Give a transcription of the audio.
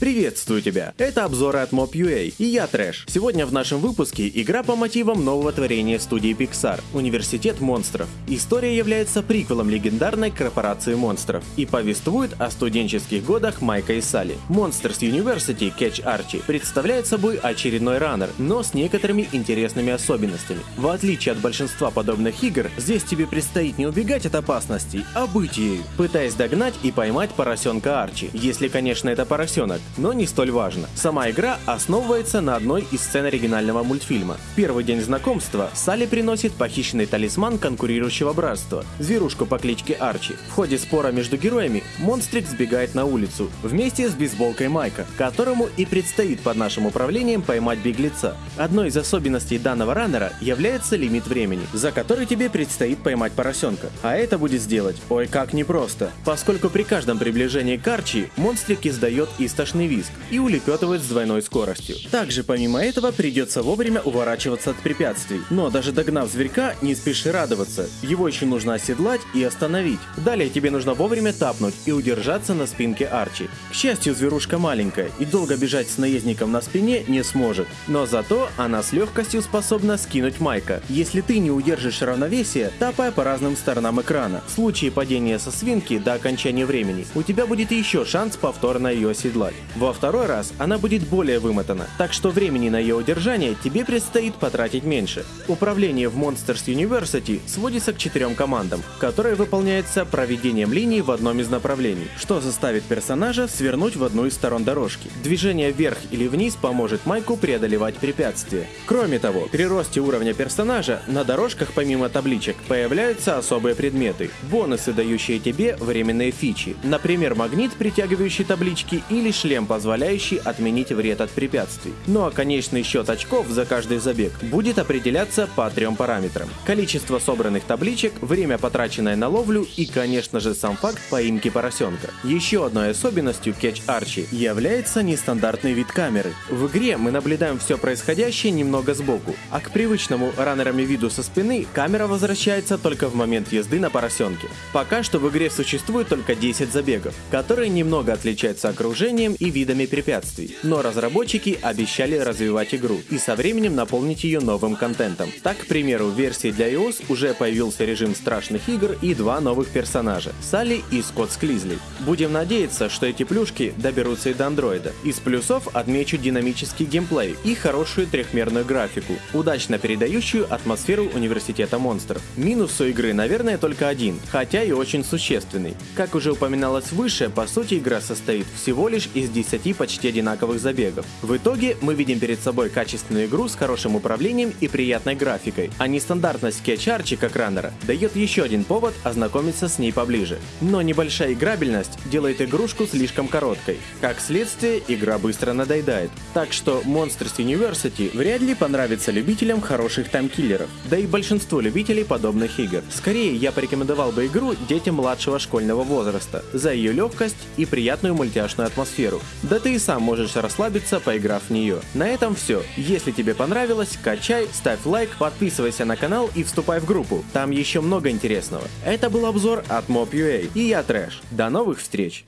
Приветствую тебя! Это обзоры от Mob.ua и я Трэш. Сегодня в нашем выпуске игра по мотивам нового творения студии Pixar – Университет монстров. История является приквелом легендарной корпорации монстров и повествует о студенческих годах Майка и Салли. Monsters University Catch Archie представляет собой очередной раннер, но с некоторыми интересными особенностями. В отличие от большинства подобных игр, здесь тебе предстоит не убегать от опасностей, а быть ею, пытаясь догнать и поймать поросенка Арчи, если, конечно, это поросенок но не столь важно. Сама игра основывается на одной из сцен оригинального мультфильма. В первый день знакомства Салли приносит похищенный талисман конкурирующего братства, зверушку по кличке Арчи. В ходе спора между героями монстрик сбегает на улицу вместе с бейсболкой Майка, которому и предстоит под нашим управлением поймать беглеца. Одной из особенностей данного раннера является лимит времени, за который тебе предстоит поймать поросенка. А это будет сделать, ой как непросто, поскольку при каждом приближении к Арчи монстрик издает истошный страшный визг и улепетывает с двойной скоростью. Также помимо этого придется вовремя уворачиваться от препятствий. Но даже догнав зверька, не спеши радоваться. Его еще нужно оседлать и остановить. Далее тебе нужно вовремя тапнуть и удержаться на спинке Арчи. К счастью, зверушка маленькая и долго бежать с наездником на спине не сможет. Но зато она с легкостью способна скинуть Майка, если ты не удержишь равновесие, тапая по разным сторонам экрана. В случае падения со свинки до окончания времени, у тебя будет еще шанс повторно ее оседлать. Во второй раз она будет более вымотана, так что времени на ее удержание тебе предстоит потратить меньше. Управление в Monsters University сводится к четырем командам, которые выполняются проведением линий в одном из направлений, что заставит персонажа свернуть в одну из сторон дорожки. Движение вверх или вниз поможет Майку преодолевать препятствия. Кроме того, при росте уровня персонажа на дорожках помимо табличек появляются особые предметы, бонусы, дающие тебе временные фичи, например, магнит, притягивающий таблички или шлем шлем, позволяющий отменить вред от препятствий. Ну а конечный счет очков за каждый забег будет определяться по трем параметрам. Количество собранных табличек, время потраченное на ловлю и, конечно же, сам факт поимки поросенка. Еще одной особенностью Catch Archie является нестандартный вид камеры. В игре мы наблюдаем все происходящее немного сбоку, а к привычному раннерами виду со спины камера возвращается только в момент езды на поросенке. Пока что в игре существует только 10 забегов, которые немного отличаются окружением видами препятствий. Но разработчики обещали развивать игру и со временем наполнить ее новым контентом. Так, к примеру, в версии для iOS уже появился режим страшных игр и два новых персонажа – Салли и Скотт Склизли. Будем надеяться, что эти плюшки доберутся и до андроида. Из плюсов отмечу динамический геймплей и хорошую трехмерную графику, удачно передающую атмосферу университета монстров. Минус у игры, наверное, только один, хотя и очень существенный. Как уже упоминалось выше, по сути игра состоит всего лишь из 10 почти одинаковых забегов. В итоге мы видим перед собой качественную игру с хорошим управлением и приятной графикой, а нестандартность кетч-арчи как дает еще один повод ознакомиться с ней поближе. Но небольшая играбельность делает игрушку слишком короткой. Как следствие, игра быстро надоедает. Так что Monsters University вряд ли понравится любителям хороших таймкиллеров, да и большинству любителей подобных игр. Скорее, я порекомендовал бы игру детям младшего школьного возраста за ее легкость и приятную мультяшную атмосферу, да ты и сам можешь расслабиться, поиграв в нее. На этом все. Если тебе понравилось, качай, ставь лайк, подписывайся на канал и вступай в группу. Там еще много интересного. Это был обзор от Mob.ua и я Трэш. До новых встреч!